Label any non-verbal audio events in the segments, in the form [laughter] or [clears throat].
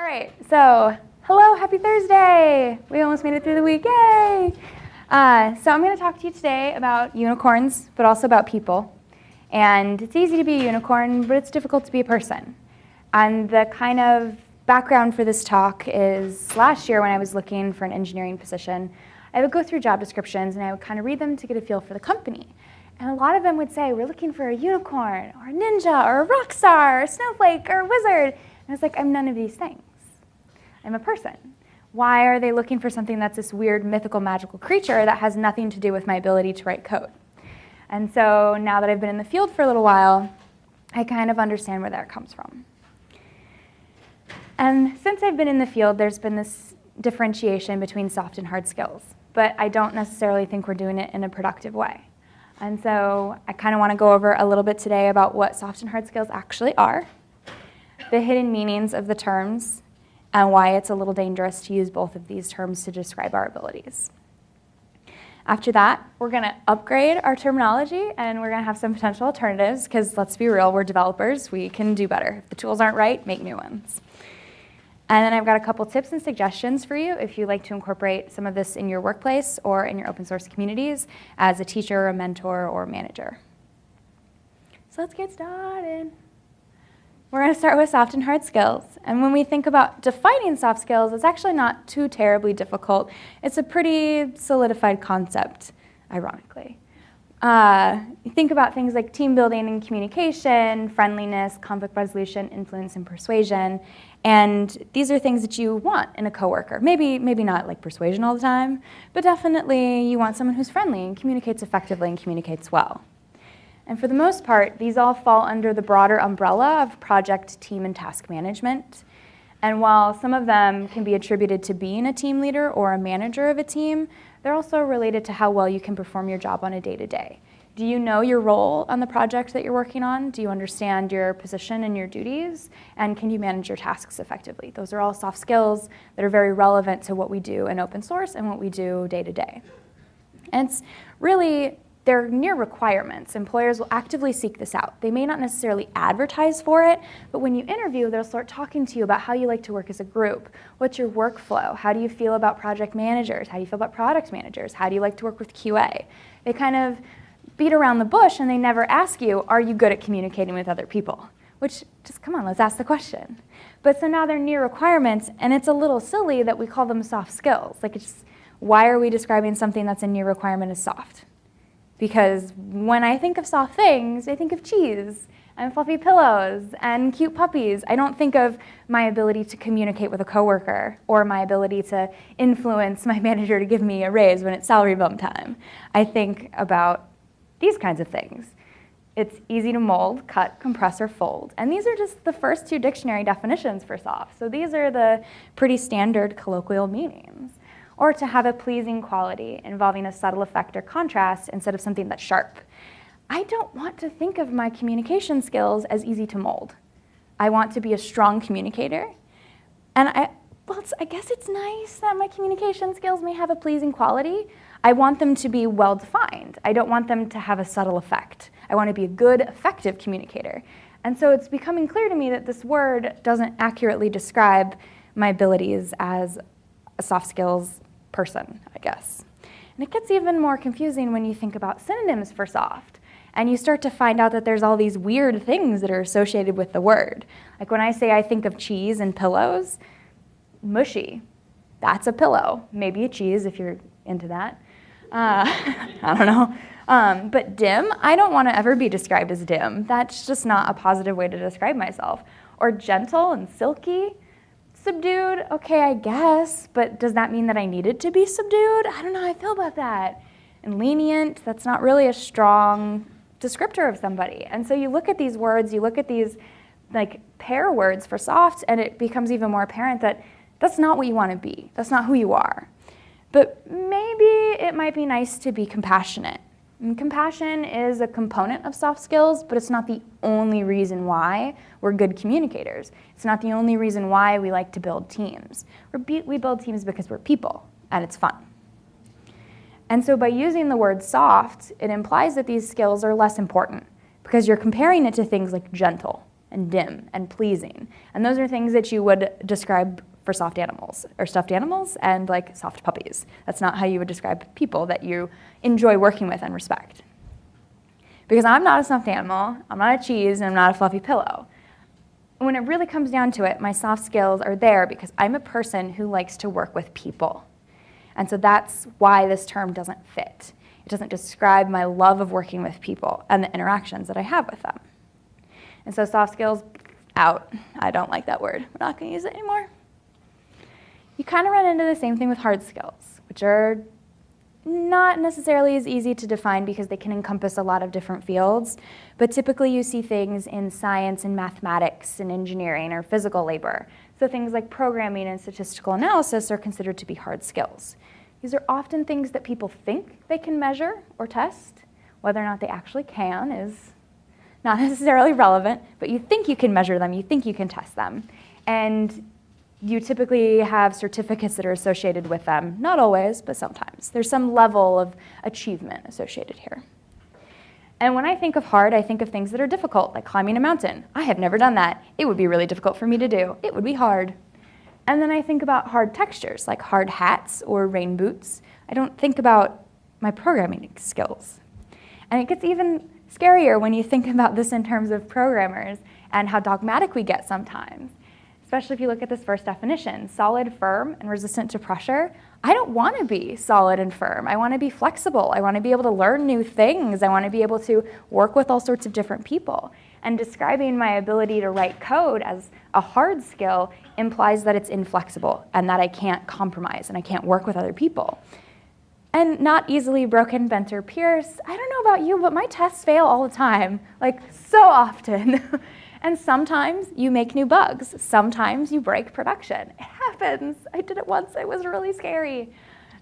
All right, so hello, happy Thursday. We almost made it through the week, yay. Uh, so I'm gonna talk to you today about unicorns, but also about people. And it's easy to be a unicorn, but it's difficult to be a person. And the kind of background for this talk is last year when I was looking for an engineering position, I would go through job descriptions and I would kind of read them to get a feel for the company. And a lot of them would say, we're looking for a unicorn or a ninja or a rock star or a snowflake or a wizard. And I was like, I'm none of these things. I'm a person. Why are they looking for something that's this weird, mythical, magical creature that has nothing to do with my ability to write code? And so now that I've been in the field for a little while, I kind of understand where that comes from. And since I've been in the field, there's been this differentiation between soft and hard skills, but I don't necessarily think we're doing it in a productive way. And so I kind of want to go over a little bit today about what soft and hard skills actually are, the hidden meanings of the terms, and why it's a little dangerous to use both of these terms to describe our abilities. After that, we're going to upgrade our terminology and we're going to have some potential alternatives because let's be real, we're developers. We can do better. If the tools aren't right, make new ones. And then I've got a couple tips and suggestions for you if you'd like to incorporate some of this in your workplace or in your open source communities as a teacher, a mentor, or manager. So let's get started. We're going to start with soft and hard skills. And when we think about defining soft skills, it's actually not too terribly difficult. It's a pretty solidified concept, ironically. Uh, think about things like team building and communication, friendliness, conflict resolution, influence, and persuasion. And these are things that you want in a coworker. Maybe, maybe not like persuasion all the time, but definitely you want someone who's friendly and communicates effectively and communicates well. And for the most part, these all fall under the broader umbrella of project, team, and task management. And while some of them can be attributed to being a team leader or a manager of a team, they're also related to how well you can perform your job on a day-to-day. -day. Do you know your role on the project that you're working on? Do you understand your position and your duties? And can you manage your tasks effectively? Those are all soft skills that are very relevant to what we do in open source and what we do day to day. And it's really they're near requirements. Employers will actively seek this out. They may not necessarily advertise for it, but when you interview, they'll start talking to you about how you like to work as a group. What's your workflow? How do you feel about project managers? How do you feel about product managers? How do you like to work with QA? They kind of beat around the bush and they never ask you, are you good at communicating with other people? Which, just come on, let's ask the question. But so now they're near requirements and it's a little silly that we call them soft skills. Like it's, why are we describing something that's a near requirement as soft? Because when I think of soft things, I think of cheese and fluffy pillows and cute puppies. I don't think of my ability to communicate with a coworker or my ability to influence my [laughs] manager to give me a raise when it's salary bump time. I think about these kinds of things. It's easy to mold, cut, compress, or fold. And these are just the first two dictionary definitions for soft. So these are the pretty standard colloquial meanings or to have a pleasing quality involving a subtle effect or contrast instead of something that's sharp. I don't want to think of my communication skills as easy to mold. I want to be a strong communicator. And I, well, I guess it's nice that my communication skills may have a pleasing quality. I want them to be well-defined. I don't want them to have a subtle effect. I want to be a good, effective communicator. And so it's becoming clear to me that this word doesn't accurately describe my abilities as a soft skills person, I guess. And it gets even more confusing when you think about synonyms for soft. And you start to find out that there's all these weird things that are associated with the word. Like when I say I think of cheese and pillows, mushy, that's a pillow. Maybe a cheese if you're into that. Uh, [laughs] I don't know. Um, but dim, I don't want to ever be described as dim. That's just not a positive way to describe myself. Or gentle and silky, Subdued, okay, I guess, but does that mean that I needed to be subdued? I don't know how I feel about that. And lenient, that's not really a strong descriptor of somebody. And so you look at these words, you look at these like pair words for soft, and it becomes even more apparent that that's not what you want to be. That's not who you are. But maybe it might be nice to be compassionate and compassion is a component of soft skills, but it's not the only reason why we're good communicators. It's not the only reason why we like to build teams. we build teams because we're people, and it's fun. And so by using the word soft, it implies that these skills are less important because you're comparing it to things like gentle and dim and pleasing. And those are things that you would describe for soft animals or stuffed animals and like soft puppies. That's not how you would describe people that you enjoy working with and respect. Because I'm not a stuffed animal, I'm not a cheese, and I'm not a fluffy pillow. When it really comes down to it, my soft skills are there because I'm a person who likes to work with people. And so that's why this term doesn't fit. It doesn't describe my love of working with people and the interactions that I have with them. And so soft skills, out. I don't like that word. We're not going to use it anymore. You kind of run into the same thing with hard skills, which are not necessarily as easy to define because they can encompass a lot of different fields, but typically you see things in science and mathematics and engineering or physical labor. So things like programming and statistical analysis are considered to be hard skills. These are often things that people think they can measure or test. Whether or not they actually can is not [laughs] necessarily relevant, but you think you can measure them, you think you can test them. And you typically have certificates that are associated with them. Not always, but sometimes. There's some level of achievement associated here. And when I think of hard, I think of things that are difficult, like climbing a mountain. I have never done that. It would be really difficult for me to do. It would be hard. And then I think about hard textures, like hard hats or rain boots. I don't think about my programming skills. And it gets even scarier when you think [laughs] about this in terms of programmers and how dogmatic we get sometimes especially if you look at this first definition, solid, firm, and resistant to pressure. I don't want to be solid and firm. I want to be flexible. I want to be able to learn new things. I want to be able to work with all sorts of different people. And describing my ability to write code as a hard skill implies that it's inflexible and that I can't compromise and I can't work with other people. And not easily broken, bent, or pierced. I don't know about you, but my tests fail all the time, like so often. [laughs] And sometimes you make new bugs. Sometimes you break production. It happens. I did it once. It was really scary.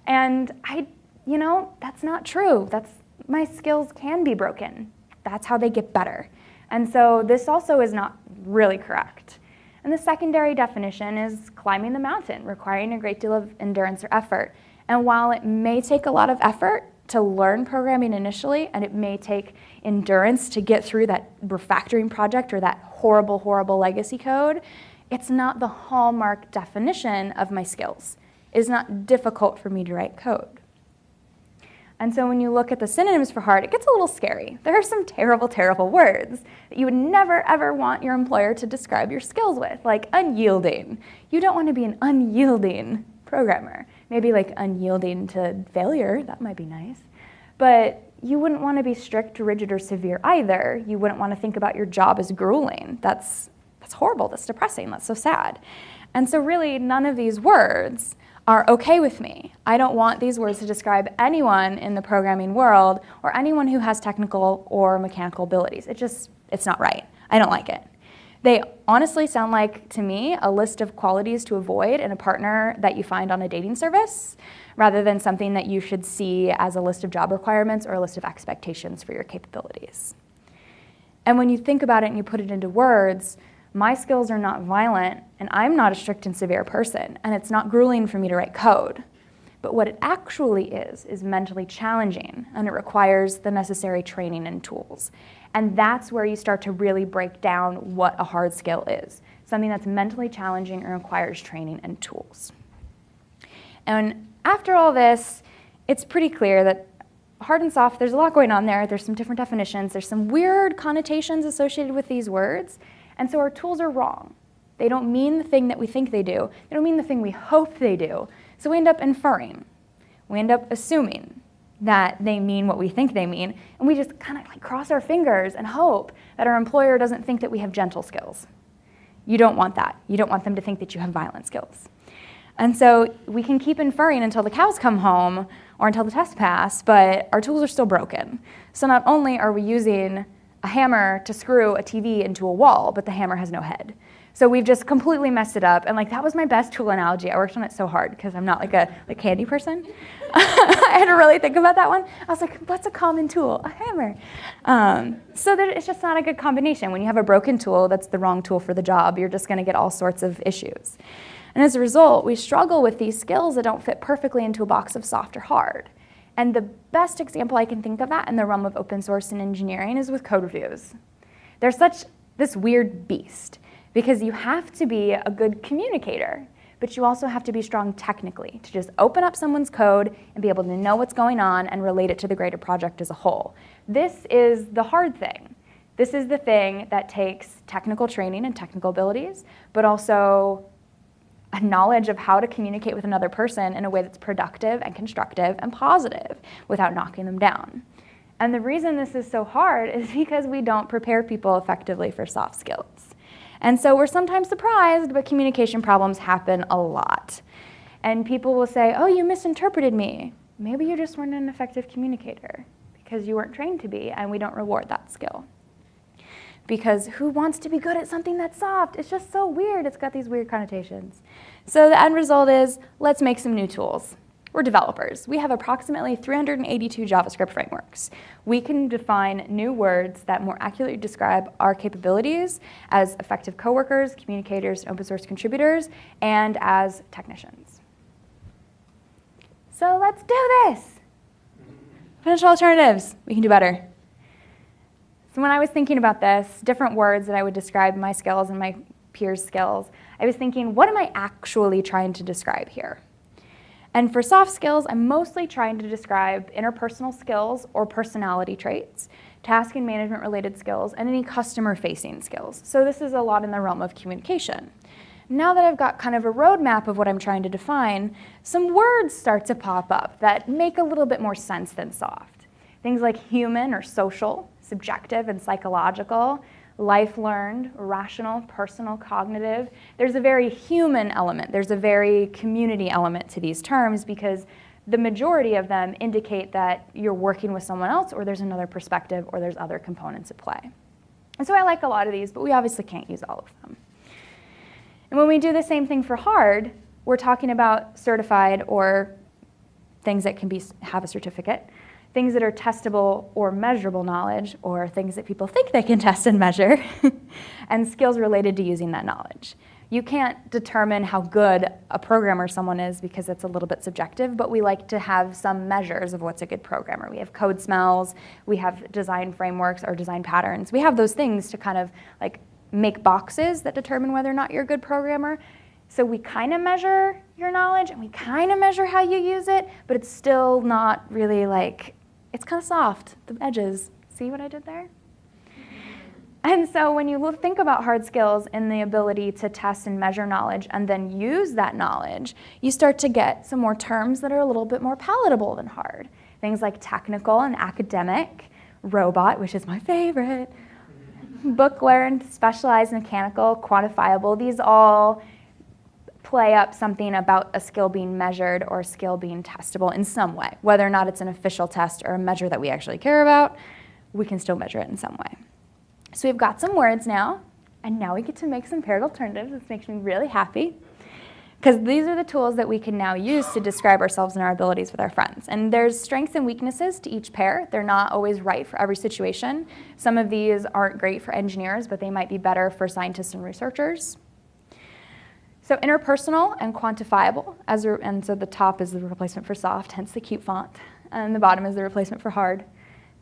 And I, you know, that's not true. That's my skills can be broken. That's how they get better. And so this also is not really correct. And the secondary definition is climbing the mountain, requiring a great deal of endurance or effort. And while it may take a lot of effort to learn programming initially, and it may take endurance to get through that refactoring project or that horrible, horrible legacy code, it's not the hallmark definition of my skills. It is not difficult for me to write code. And so when you look at the synonyms for hard, it gets a little scary. There are some terrible, terrible words that you would never, ever want your employer to describe your skills with, like unyielding. You don't want to be an unyielding programmer. Maybe like unyielding to failure, that might be nice. But you wouldn't want to be strict, rigid, or severe either. You wouldn't want to think about your job as grueling. That's, that's horrible, that's depressing, that's so sad. And so really none of these words are okay with me. I don't want these words to describe anyone in the programming world or anyone who has technical or mechanical abilities. It just, it's not right. I don't like it. They honestly sound like, to me, a list of qualities to avoid in a partner that you find on a dating service rather than something that you should see as a list of job requirements or a list of expectations for your capabilities. And when you think about it and you put it into words, my skills are not violent and I'm not a strict and severe person and it's not grueling for me to write code. But what it actually is, is mentally challenging and it requires the necessary training and tools. And that's where you start to really break down what a hard skill is, something that's mentally challenging and requires training and tools. And after all this, it's pretty clear that hard and soft, there's a lot going on there. There's some different definitions. There's some weird connotations associated with these words. And so our tools are wrong. They don't mean the thing that we think they do. They don't mean the thing we hope they do. So we end up inferring. We end up assuming that they mean what we think they mean. And we just kind of like cross our fingers and hope that our employer doesn't think that we have gentle skills. You don't want that. You don't want them to think that you have violent skills. And so we can keep inferring until the cows come home or until the test pass, but our tools are still broken. So not only are we using a hammer to screw a TV into a wall, but the hammer has no head. So we've just completely messed it up. And like that was my best tool analogy. I worked on it so hard because I'm not like a like candy person. [laughs] I had to really think about that one. I was like, what's a common tool? A hammer. Um, so that it's just not a good combination. When you have a broken tool that's the wrong tool for the job, you're just going to get all sorts of issues. And as a result, we struggle with these skills that don't fit perfectly into a box of soft or hard. And the best example I can think of that in the realm of open source and engineering is with code reviews. They're such this weird beast because you have to be a good communicator, but you also have to be strong technically to just open up someone's code and be able to know what's going on and relate it to the greater project as a whole. This is the hard thing. This is the thing that takes technical training and technical abilities, but also a knowledge of how to communicate with another person in a way that's productive and constructive and positive without knocking them down. And the reason this is so hard [laughs] is because we don't prepare people effectively for soft skills. And so we're sometimes surprised, but communication problems happen a lot. And people will say, oh, you misinterpreted me. Maybe you just weren't an effective communicator because you weren't trained to be, and we don't reward that skill. Because who wants to be good at something that's soft? It's just so weird. It's got these weird connotations. So the end result is let's make some new tools. We're developers. We have approximately 382 JavaScript frameworks. We can define new words that more accurately describe our capabilities as effective coworkers, communicators, open source contributors, and as technicians. So let's do this. Potential alternatives. We can do better. So when I was thinking about this, different words that I would describe my skills and my peers' skills, I was thinking, what am I actually trying to describe here? And for soft skills, I'm mostly trying to describe interpersonal skills or personality traits, task and management related skills, and any customer facing skills. So this is a lot in the realm of communication. Now that I've got kind of a roadmap of what I'm trying to define, some words start to pop up that make a little bit more sense than soft. Things like human or social, subjective and psychological, life learned, rational, personal, cognitive. There's a very human element, there's a very community element to these terms because the majority of them indicate that you're working with someone else or there's another perspective or there's other components at play. And so I like a lot of these, but we obviously can't use all of them. And when we do the same thing for hard, we're talking about certified or things that can be, have a certificate things that are testable or measurable knowledge, or things that people think they can [laughs] test and measure, [laughs] and skills related to using that knowledge. You can't determine how good a programmer someone is because it's a little bit subjective, but we like to have some measures of what's a good programmer. We have code smells, we have design frameworks or design patterns. We have those things to kind of like make boxes that determine whether or not you're a good programmer. So we kind of measure your knowledge and we kind of measure how you use it, but it's still not really like it's kind of soft, the edges. See what I did there? And so when you think about hard skills and the ability to test and measure knowledge and then use that knowledge, you start to get some more terms that are a little bit more palatable than hard. Things like technical and academic, robot, which is my favorite, book learned, specialized, mechanical, quantifiable. These all play up something about a skill being measured or skill being testable in some way. Whether or not it's an official test or a measure that we actually care about, we can still measure it in some way. So we've got some words now, and now we get to make some paired alternatives. This makes me really happy because these are the tools that we can now use to describe ourselves and our abilities with our friends. And there's strengths and weaknesses to each pair. They're not always right for every situation. Some of these aren't great for engineers, but they might be better for scientists and researchers. So interpersonal and quantifiable, as a, and so the top is the replacement for soft, hence the cute font, and the bottom is the replacement for hard.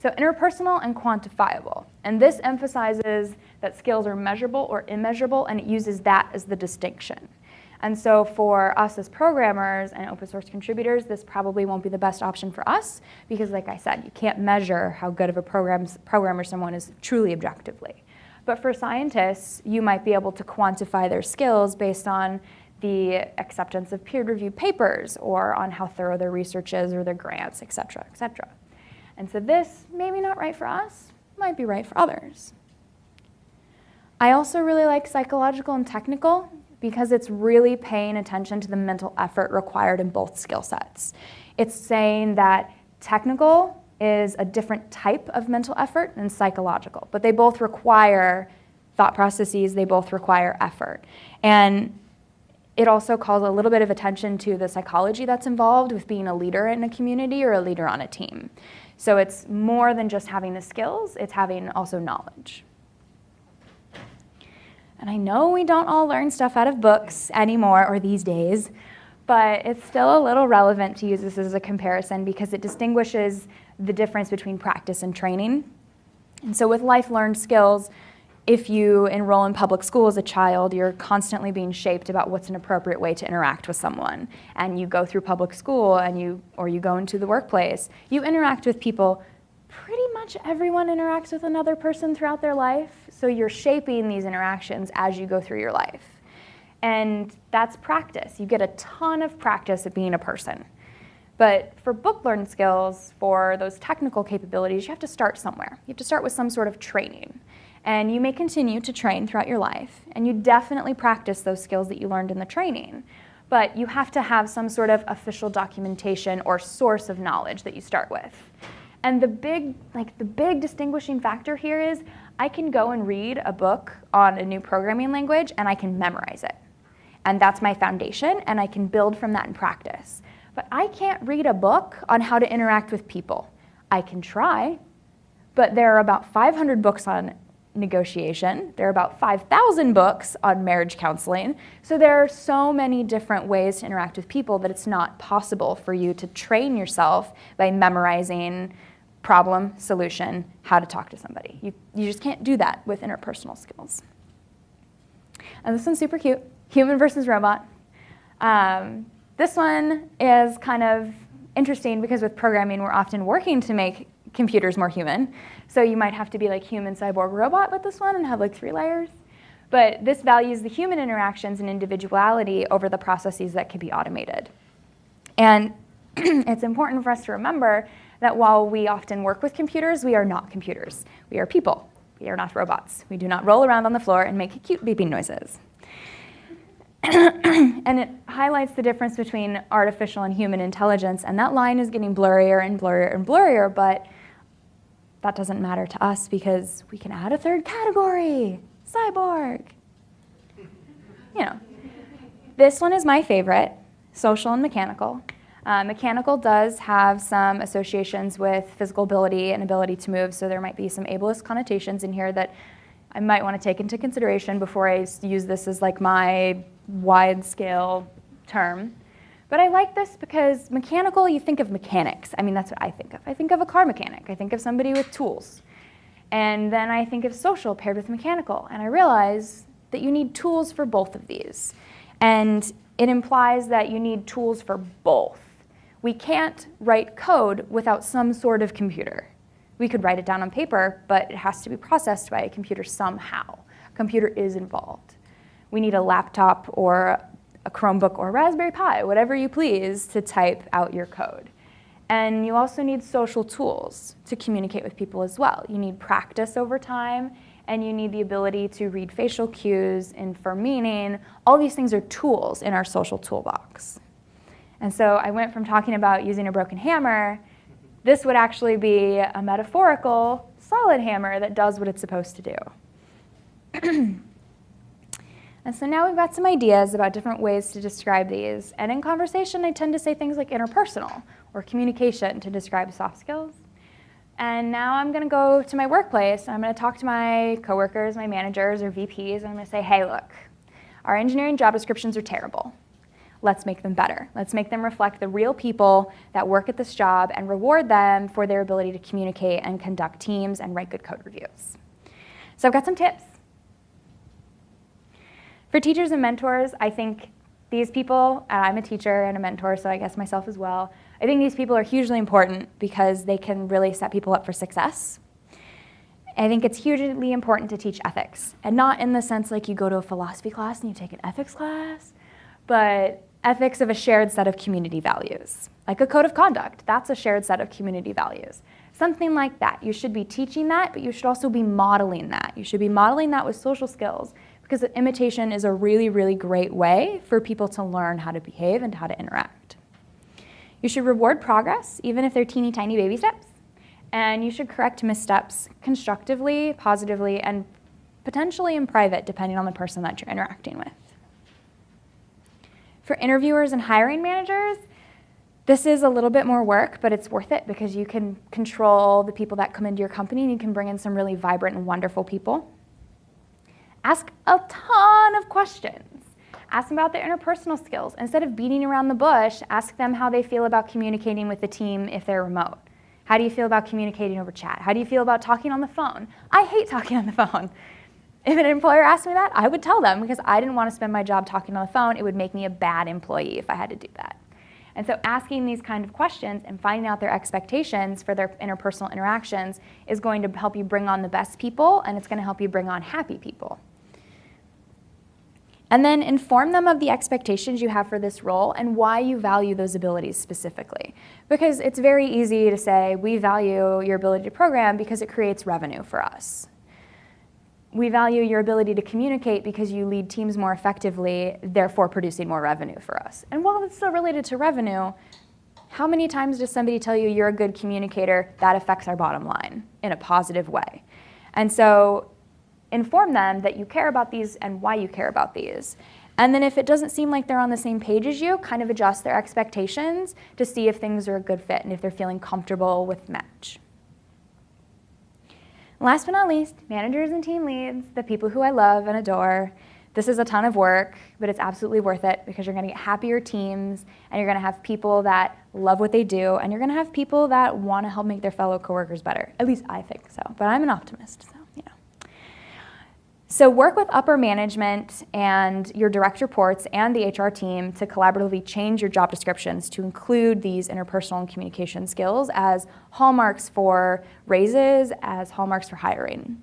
So interpersonal and quantifiable. And this emphasizes that skills are measurable or immeasurable, and it uses that as the distinction. And so for us as programmers and open source contributors, this probably won't be the best option for us because like I said, you can't measure how good of a program programmer someone is truly objectively. But for scientists, you might be able to quantify their skills based on the acceptance of peer-reviewed papers or on how thorough their research is or their grants, et cetera, et cetera. And so this, maybe not right for us, might be right for others. I also really like psychological and technical because it's really paying attention to the mental effort required in both skill sets. It's saying that technical is a different type of mental effort than psychological, but they both require thought processes, they both require effort. And it also calls a little bit of attention to the psychology that's involved with being a leader in a community or a leader on a team. So it's more than just having the skills, it's having also knowledge. And I know we don't all learn stuff out of books anymore or these days, but it's still a little relevant to use this as a comparison because it distinguishes the difference between practice and training. And so with life learned skills, if you enroll in public school as a child, you're constantly being shaped about what's an appropriate way to interact with someone. And you go through public school and you, or you go into the workplace, you interact with people. Pretty much everyone interacts with another person throughout their life. So you're shaping these interactions as you go through your life. And that's practice. You get a ton of practice at being a person. But for book learned skills, for those technical capabilities, you have to start somewhere. You have to start with some sort of training. And you may continue to train throughout your life, and you definitely practice those skills that you learned in the training. But you have to have some sort of official documentation or source of knowledge that you start with. And the big, like the big distinguishing factor here is I can go and read a book on a new programming language and I can memorize it. And that's my foundation, and I can build from that in practice. But I can't read a book on how to interact with people. I can try, but there are about 500 books on negotiation. There are about 5,000 books on marriage counseling. So there are so many different ways to interact with people that it's not possible for you to train yourself by memorizing problem, solution, how to talk to somebody. You, you just can't do that with interpersonal skills. And this one's super cute, human versus robot. Um, this one is kind of interesting because with programming, we're often working to make computers more human. So you might have to be like human, cyborg, robot with this one and have like three layers. But this values the human interactions and individuality over the processes that can be automated. And [clears throat] it's important for us to remember that while we often work with computers, we are not computers. We are people. We are not robots. We do not roll around on the floor and make cute beeping noises. [coughs] and it highlights the difference between artificial and human intelligence, and that line is getting blurrier and blurrier and blurrier, but that doesn't matter to us because we can add a third category, cyborg. You know, this one is my favorite, social and mechanical. Uh, mechanical does have some associations with physical ability and ability to move, so there might be some ableist connotations in here that I might want to take into consideration before I use this as like my wide scale term. But I like this because mechanical, you think of mechanics. I mean, that's what I think of. I think of a car mechanic. I think of somebody with tools. And then I think of social paired with mechanical. And I realize that you need tools for both of these. And it implies that you need tools for both. We can't write code without some sort of computer. We could write it down on paper, but it has to be processed by a computer somehow. A computer is involved. We need a laptop or a Chromebook or Raspberry Pi, whatever you please, to type out your code. And you also need social tools to communicate with people as well. You need practice over time, and you need the ability to read facial cues, infer meaning. All these things are tools in our social toolbox. And so I went from talking about using a broken hammer, this would actually be a metaphorical solid hammer that does what it's supposed to do. [clears throat] And so now we've got some ideas about different ways to describe these. And in conversation, I tend to say things like interpersonal or communication to describe soft skills. And now I'm going to go to my workplace and I'm going to talk to my coworkers, my managers, or VPs, and I'm going to say, hey, look, our engineering job descriptions are terrible. Let's make them better. Let's make them reflect the real people that work at this job and reward them for their ability to communicate and conduct teams and write good code reviews. So I've got some tips. For teachers and mentors, I think these people, uh, I'm a teacher and a mentor, so I guess myself as well, I think these people are hugely important because they can really set people up for success. I think it's hugely important to teach ethics, and not in the sense like you go to a philosophy class and you take an ethics class, but ethics of a shared set of community values. Like a code of conduct, that's a shared set of community values. Something like that. You should be teaching that, but you should also be modeling that. You should be modeling that with social skills because imitation is a really, really great way for people to learn how to behave and how to interact. You should reward progress, even if they're teeny tiny baby steps, and you should correct missteps constructively, positively, and potentially in private, depending on the person that you're interacting with. For interviewers and hiring managers, this is a little bit more work, but it's worth it because you can control the people that come into your company and you can bring in some really vibrant and wonderful people. Ask a ton of questions. Ask them about their interpersonal skills. Instead of beating around the bush, ask them how they feel about communicating with the team if they're remote. How do you feel about communicating over chat? How do you feel about talking on the phone? I hate talking on the phone. [laughs] If an employer asked me that, I would tell them because I didn't want to spend my job talking on the phone. It would make me a bad employee if I had to do that. And so asking these kind of questions and finding out their expectations for their interpersonal interactions is going to help you bring on the best people and it's going to help you bring on happy people. And then inform them of the expectations you have for this role and why you value those abilities specifically. Because it's very easy to say, we value your ability to program because it creates revenue for us. We value your ability to communicate because you lead teams more effectively, therefore producing more revenue for us. And while it's still related to revenue, how many times does somebody tell you you're a good communicator? That affects our bottom line in a positive way. And so inform them that you care about these and why you care about these. And then if it doesn't seem like they're on the same page as you, kind of adjust their expectations to see if things are a good fit and if they're feeling comfortable with match. Last but not least, managers and team leads, the people who I love and adore. This is a ton of work, but it's absolutely worth it because you're going to get happier teams and you're going to have people that love what they do and you're going to have people that want to help make their fellow coworkers better. At least I think so, but I'm an optimist. So. So work with upper management and your direct reports and the HR team to collaboratively change your job descriptions to include these interpersonal and communication skills as hallmarks for raises, as hallmarks for hiring.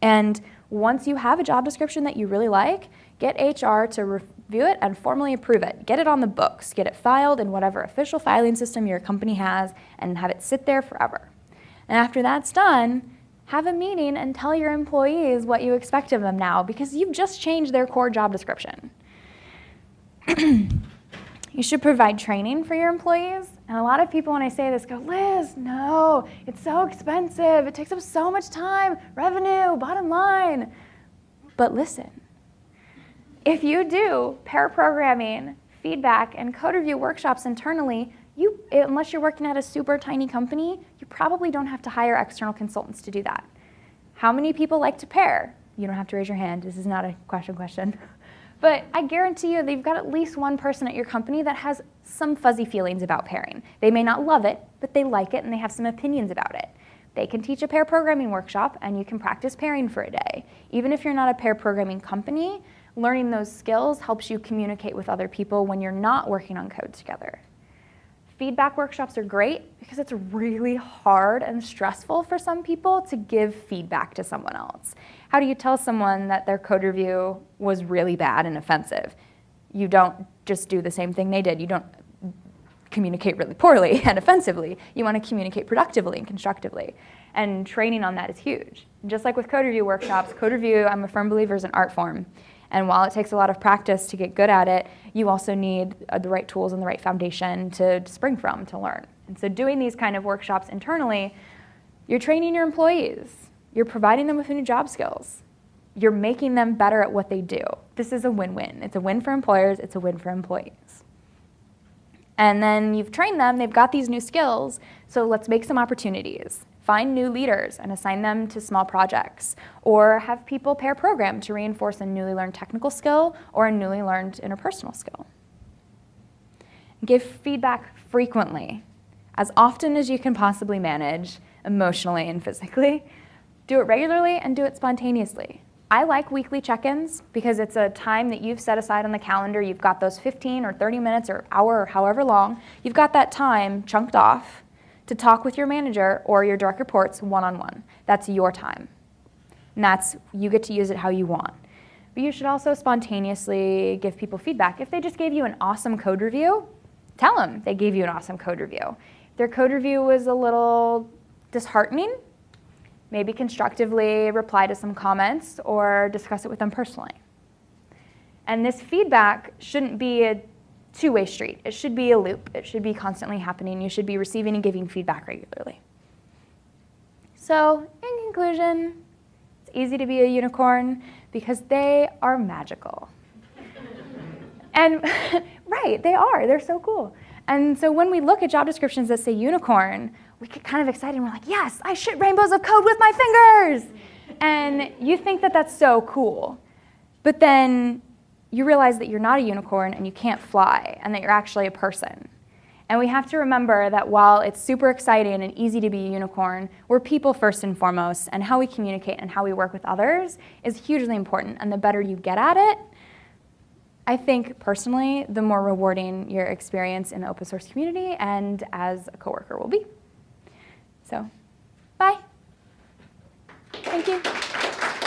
And once you have a job description that you really like, get HR to review it and formally approve it. Get it on the books, get it filed in whatever official filing system your company has, and have it sit there forever. And after that's done, have a meeting and tell your employees what you expect of them now because you've just changed their core job description. [clears throat] you should provide training for your employees. And a lot of people, when I say this, go, Liz, no, it's so expensive. It takes up so much time, revenue, bottom line. But listen, if you do pair programming, feedback, and code review workshops internally, you, unless you're working at a super tiny company, you probably don't have to hire external consultants to do that. How many people like to pair? You don't have to raise your hand. This is not a question question. [laughs] But I guarantee you that you've got at least one person at your company that has some fuzzy feelings about pairing. They may not love it, but they like it and they have some opinions about it. They can teach a pair programming workshop and you can practice pairing for a day. Even if you're not a pair programming company, learning those skills helps you communicate with other people when you're not working on code together. Feedback workshops are great because it's really hard and stressful for some people to give feedback to someone else. How do you tell someone that their code review was really bad and offensive? You don't just do the same thing they did. You don't communicate really poorly [laughs] and offensively. You want to communicate productively and constructively. And training on that is huge. Just like with code review workshops, code review, I'm a firm believer, is an art form. And while it takes a lot of practice to get good at it, you also need uh, the right tools and the right foundation to spring from to learn. And so doing these kind of workshops internally, you're training your employees. You're providing them with new job skills. You're making them better at what they do. This is a win-win. It's a win for employers, it's a win for employees. And then you've trained them, they've got these new skills, so let's make some opportunities. Find new leaders and assign them to small projects, or have people pair program to reinforce a newly learned technical skill or a newly learned interpersonal skill. Give feedback frequently, as often as you can possibly manage, emotionally and physically. Do it regularly and do it spontaneously. I like weekly check-ins because it's a time that you've set aside on the calendar. You've got those 15 or 30 minutes or hour or however long. You've got that time chunked off to talk with your manager or your direct reports one-on-one. That's your time. And that's, you get to use it how you want. But you should also spontaneously give people feedback. If they just gave you an awesome code review, tell them they gave you an awesome code review. If their code review was a little disheartening, maybe constructively reply to some comments or discuss it with them personally. And this feedback shouldn't be a two-way street. It should be a loop. It should be constantly happening. You should be receiving and giving feedback regularly. So in conclusion, it's easy to be a unicorn because they are magical. [laughs] and [laughs] right, they are. They're so cool. And so when we look at job descriptions that say unicorn, we get kind of excited and we're like, yes, I shoot rainbows of code with my fingers. And you think that that's so cool. But then you realize that you're not a unicorn and you can't fly and that you're actually a person. And we have to remember that while it's super exciting and easy to be a unicorn, we're people first and foremost, and how we communicate and how we work with others is hugely important. And the better you get at it, I think personally, the more rewarding your experience in the open source community and as a coworker will be. So, bye. Thank you.